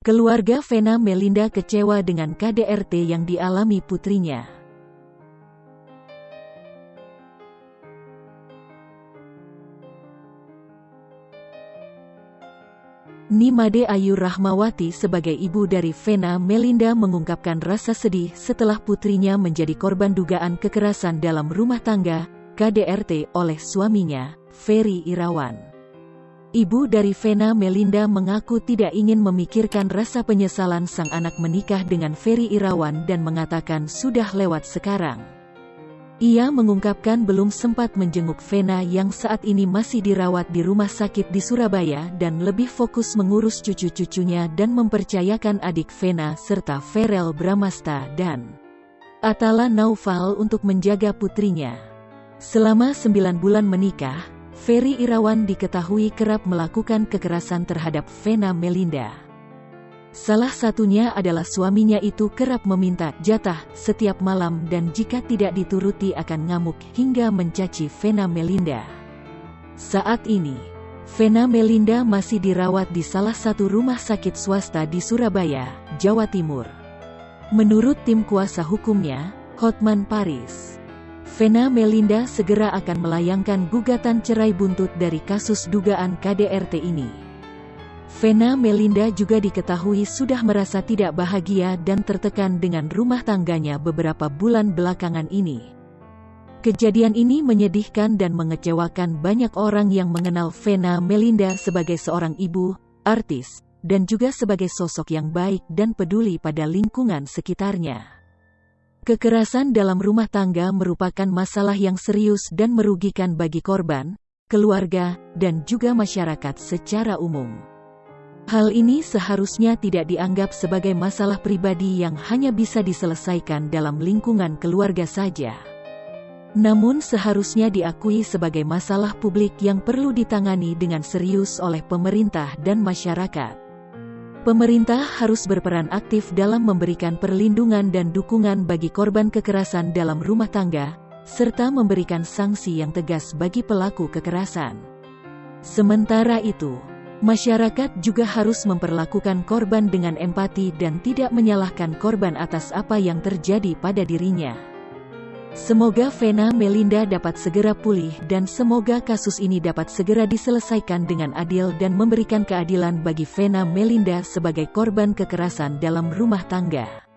Keluarga Vena Melinda kecewa dengan KDRT yang dialami putrinya. Nimade Ayu Rahmawati sebagai ibu dari Vena Melinda mengungkapkan rasa sedih setelah putrinya menjadi korban dugaan kekerasan dalam rumah tangga, KDRT, oleh suaminya, Ferry Irawan. Ibu dari Vena Melinda mengaku tidak ingin memikirkan rasa penyesalan sang anak menikah dengan Ferry Irawan dan mengatakan sudah lewat sekarang. Ia mengungkapkan belum sempat menjenguk Vena yang saat ini masih dirawat di rumah sakit di Surabaya dan lebih fokus mengurus cucu-cucunya dan mempercayakan adik Vena serta Ferel Bramasta dan Atala Naufal untuk menjaga putrinya. Selama sembilan bulan menikah, Ferry Irawan diketahui kerap melakukan kekerasan terhadap Vena Melinda. Salah satunya adalah suaminya itu kerap meminta jatah setiap malam dan jika tidak dituruti akan ngamuk hingga mencaci Vena Melinda. Saat ini, Vena Melinda masih dirawat di salah satu rumah sakit swasta di Surabaya, Jawa Timur. Menurut tim kuasa hukumnya, Hotman Paris, Vena Melinda segera akan melayangkan gugatan cerai buntut dari kasus dugaan KDRT ini. Vena Melinda juga diketahui sudah merasa tidak bahagia dan tertekan dengan rumah tangganya beberapa bulan belakangan ini. Kejadian ini menyedihkan dan mengecewakan banyak orang yang mengenal Vena Melinda sebagai seorang ibu, artis, dan juga sebagai sosok yang baik dan peduli pada lingkungan sekitarnya. Kekerasan dalam rumah tangga merupakan masalah yang serius dan merugikan bagi korban, keluarga, dan juga masyarakat secara umum. Hal ini seharusnya tidak dianggap sebagai masalah pribadi yang hanya bisa diselesaikan dalam lingkungan keluarga saja. Namun seharusnya diakui sebagai masalah publik yang perlu ditangani dengan serius oleh pemerintah dan masyarakat. Pemerintah harus berperan aktif dalam memberikan perlindungan dan dukungan bagi korban kekerasan dalam rumah tangga, serta memberikan sanksi yang tegas bagi pelaku kekerasan. Sementara itu, masyarakat juga harus memperlakukan korban dengan empati dan tidak menyalahkan korban atas apa yang terjadi pada dirinya. Semoga Vena Melinda dapat segera pulih dan semoga kasus ini dapat segera diselesaikan dengan adil dan memberikan keadilan bagi Vena Melinda sebagai korban kekerasan dalam rumah tangga.